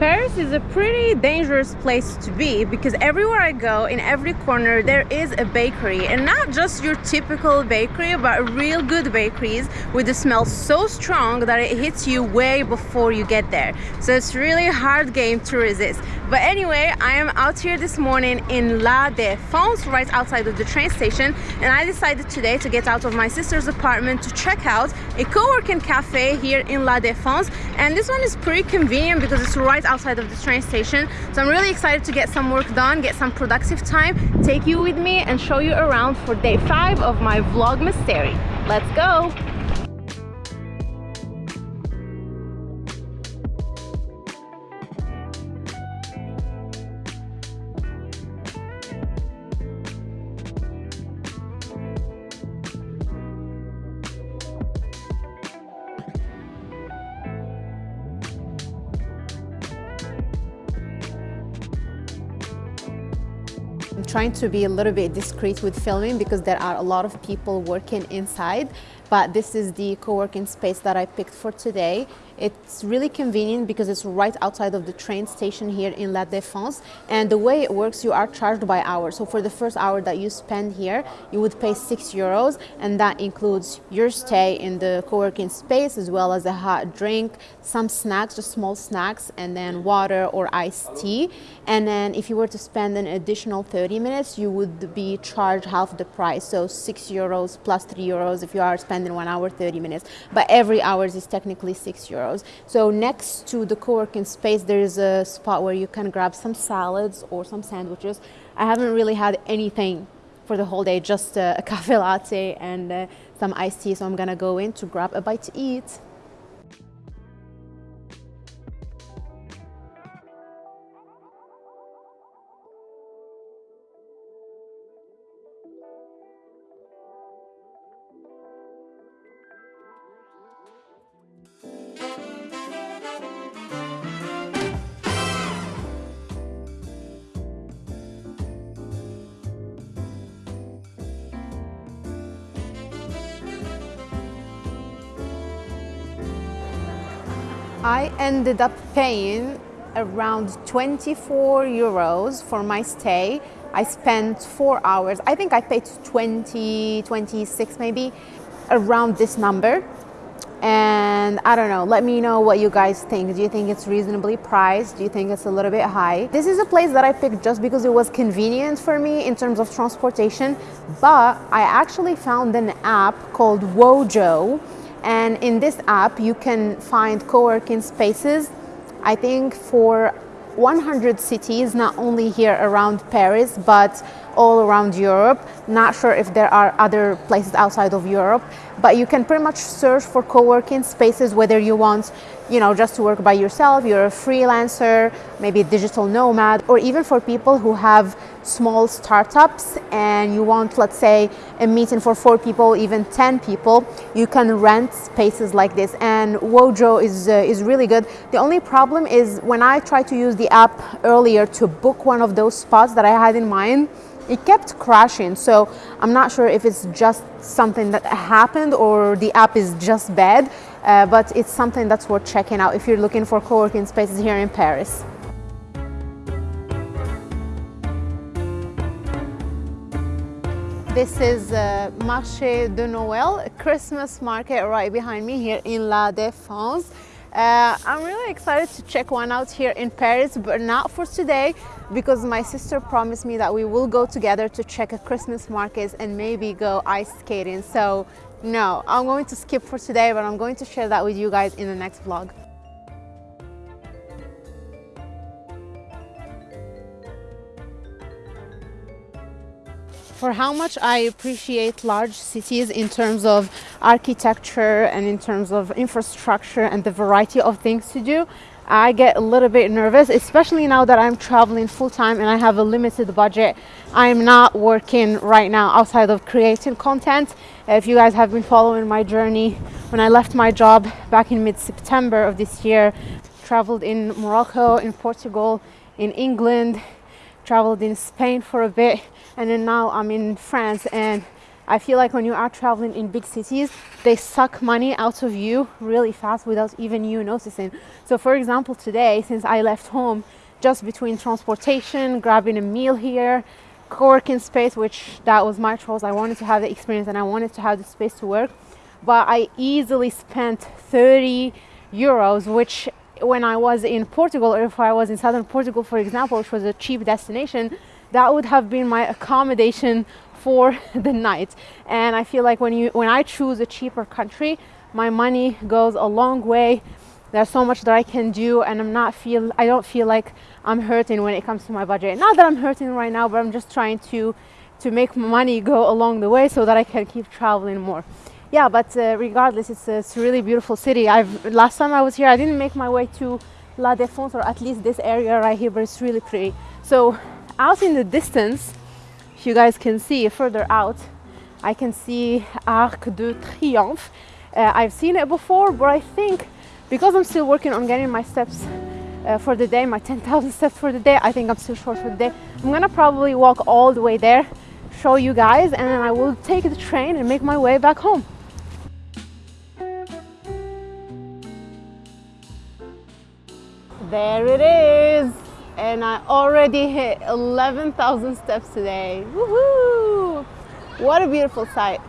Paris is a pretty dangerous place to be because everywhere I go, in every corner, there is a bakery. And not just your typical bakery, but real good bakeries with the smell so strong that it hits you way before you get there. So it's really a hard game to resist. But anyway, I am out here this morning in La Défense, right outside of the train station. And I decided today to get out of my sister's apartment to check out a co-working cafe here in La Défense. And this one is pretty convenient because it's right outside of the train station. So I'm really excited to get some work done get some productive time take you with me and show you around for day five of my vlogmas series let's go I'm trying to be a little bit discreet with filming because there are a lot of people working inside but this is the co-working space that I picked for today. It's really convenient because it's right outside of the train station here in La Défense. And the way it works you are charged by hour. So for the first hour that you spend here you would pay 6 euros. And that includes your stay in the co-working space as well as a hot drink, some snacks, just small snacks and then water or iced tea. And then if you were to spend an additional 30 minutes you would be charged half the price. So 6 euros plus 3 euros if you are spending one hour 30 minutes. But every hour is technically six euros so next to the co-working space there is a spot where you can grab some salads or some sandwiches. I haven't really had anything for the whole day just a, a cafe latte and uh, some iced tea. So i'm gonna go in to grab a bite to eat I ended up paying around 24 euros for my stay. I spent four hours. I think I paid 20, 26 maybe, around this number. And I don't know, let me know what you guys think. Do you think it's reasonably priced? Do you think it's a little bit high? This is a place that I picked just because it was convenient for me in terms of transportation. But I actually found an app called Wojo and in this app, you can find co-working spaces, I think for 100 cities, not only here around Paris, but all around Europe. Not sure if there are other places outside of Europe, but you can pretty much search for co-working spaces, whether you want, you know, just to work by yourself, you're a freelancer, maybe a digital nomad, or even for people who have small startups and you want, let's say, a meeting for four people, even 10 people, you can rent spaces like this. And Wojo is, uh, is really good. The only problem is when I tried to use the app earlier to book one of those spots that I had in mind, it kept crashing. So I'm not sure if it's just something that happened or the app is just bad, uh, but it's something that's worth checking out if you're looking for co-working spaces here in Paris. This is uh, Marché de Noël, Christmas market right behind me here in La Défense. Uh, I'm really excited to check one out here in Paris, but not for today because my sister promised me that we will go together to check a Christmas market and maybe go ice skating. So no, I'm going to skip for today, but I'm going to share that with you guys in the next vlog. For how much I appreciate large cities in terms of architecture and in terms of infrastructure and the variety of things to do, I get a little bit nervous, especially now that I'm traveling full time and I have a limited budget. I'm not working right now outside of creating content. If you guys have been following my journey, when I left my job back in mid-September of this year, traveled in Morocco, in Portugal, in England, traveled in Spain for a bit, and then now I'm in France and I feel like when you are traveling in big cities, they suck money out of you really fast without even you noticing. So, for example, today, since I left home, just between transportation, grabbing a meal here, co-working space, which that was my choice. I wanted to have the experience and I wanted to have the space to work. But I easily spent 30 euros, which when I was in Portugal or if I was in southern Portugal, for example, which was a cheap destination, that would have been my accommodation for the night. And I feel like when you when I choose a cheaper country, my money goes a long way. There's so much that I can do and I'm not feel I don't feel like I'm hurting when it comes to my budget. Not that I'm hurting right now, but I'm just trying to to make money go along the way so that I can keep traveling more. Yeah, but uh, regardless, it's a, it's a really beautiful city. I've last time I was here, I didn't make my way to La Défense or at least this area right here, but it's really pretty. So out in the distance, if you guys can see further out, I can see Arc de Triomphe. Uh, I've seen it before, but I think because I'm still working on getting my steps uh, for the day, my 10,000 steps for the day, I think I'm still short for the day. I'm gonna probably walk all the way there, show you guys, and then I will take the train and make my way back home. There it is and I already hit 11,000 steps today. Woohoo! What a beautiful sight.